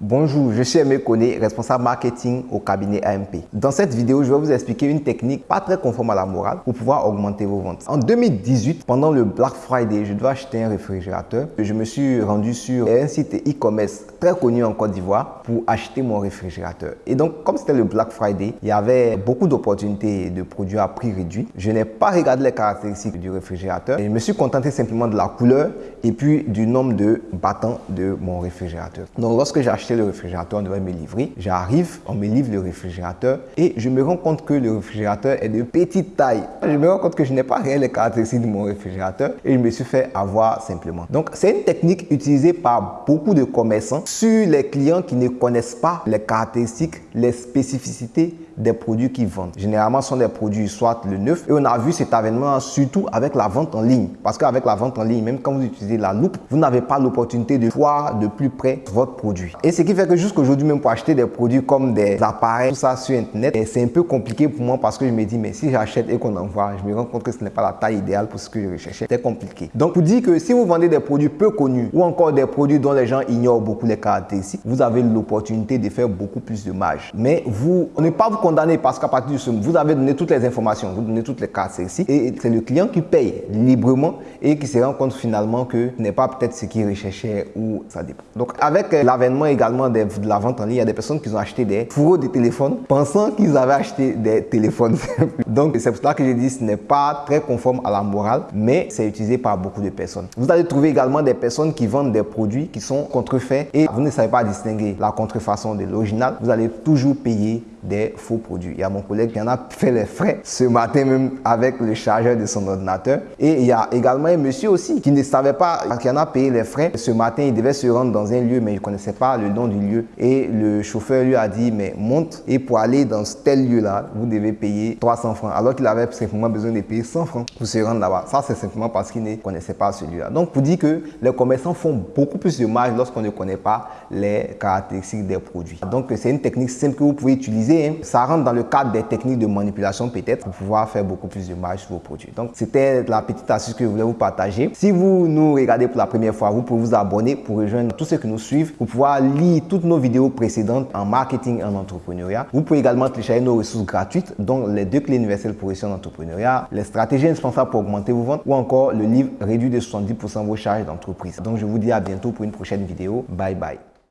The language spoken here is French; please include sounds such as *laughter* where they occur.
Bonjour, je suis Aimé Koné, responsable marketing au cabinet AMP. Dans cette vidéo, je vais vous expliquer une technique pas très conforme à la morale pour pouvoir augmenter vos ventes. En 2018, pendant le Black Friday, je devais acheter un réfrigérateur. Je me suis rendu sur un site e-commerce très connu en Côte d'Ivoire pour acheter mon réfrigérateur. Et donc, comme c'était le Black Friday, il y avait beaucoup d'opportunités de produits à prix réduit. Je n'ai pas regardé les caractéristiques du réfrigérateur je me suis contenté simplement de la couleur et puis du nombre de battants de mon réfrigérateur. Donc, lorsque j'ai acheté le réfrigérateur, on devait me livrer. J'arrive, on me livre le réfrigérateur et je me rends compte que le réfrigérateur est de petite taille. Je me rends compte que je n'ai pas rien les caractéristiques de mon réfrigérateur et je me suis fait avoir simplement. Donc, c'est une technique utilisée par beaucoup de commerçants sur les clients qui ne connaissent pas les caractéristiques, les spécificités des produits qu'ils vendent. Généralement, ce sont des produits soit le neuf. Et on a vu cet avènement surtout avec la vente en ligne. Parce qu'avec la vente en ligne, même quand vous utilisez la loupe, vous n'avez pas l'opportunité de voir de plus près votre produit. Et ce qui fait que jusqu'aujourd'hui, même pour acheter des produits comme des appareils, tout ça sur Internet, c'est un peu compliqué pour moi parce que je me dis, mais si j'achète et qu'on envoie, je me rends compte que ce n'est pas la taille idéale pour ce que je recherchais. C'est compliqué. Donc, pour dire que si vous vendez des produits peu connus ou encore des produits dont les gens ignorent beaucoup les caractéristiques, vous avez l'opportunité de faire beaucoup plus de marge. Mais vous, on n'est pas vous condamné parce qu'à partir ce moment, vous avez donné toutes les informations, vous donnez toutes les caractéristiques et c'est le client qui paye librement et qui se rend compte finalement que ce n'est pas peut-être ce qu'il recherchait ou ça dépend. Donc, avec l'avènement également de la vente en ligne, il y a des personnes qui ont acheté des fourreaux de téléphone pensant qu'ils avaient acheté des téléphones. *laughs* Donc, c'est pour cela que je dis ce n'est pas très conforme à la morale, mais c'est utilisé par beaucoup de personnes. Vous allez trouver également des personnes qui vendent des produits qui sont contrefaits et vous ne savez pas distinguer la contrefaçon de l'original. Vous allez toujours payer des faux produits. Il y a mon collègue qui en a fait les frais ce matin même avec le chargeur de son ordinateur. Et il y a également un monsieur aussi qui ne savait pas, qui en a payé les frais. Ce matin, il devait se rendre dans un lieu, mais il ne connaissait pas le nom du lieu. Et le chauffeur lui a dit, mais monte et pour aller dans tel lieu-là, vous devez payer 300 francs. Alors qu'il avait simplement besoin de payer 100 francs pour se rendre là-bas. Ça, c'est simplement parce qu'il ne connaissait pas celui-là. Donc, pour dire que les commerçants font beaucoup plus de marge lorsqu'on ne connaît pas les caractéristiques des produits. Donc, c'est une technique simple que vous pouvez utiliser Hein. ça rentre dans le cadre des techniques de manipulation peut-être pour pouvoir faire beaucoup plus de marge sur vos produits. Donc, c'était la petite astuce que je voulais vous partager. Si vous nous regardez pour la première fois, vous pouvez vous abonner pour rejoindre tous ceux qui nous suivent pour pouvoir lire toutes nos vidéos précédentes en marketing et en entrepreneuriat. Vous pouvez également télécharger nos ressources gratuites, dont les deux clés universelles pour réussir en entrepreneuriat, les stratégies indispensables pour augmenter vos ventes ou encore le livre réduit de 70% vos charges d'entreprise. Donc, je vous dis à bientôt pour une prochaine vidéo. Bye bye.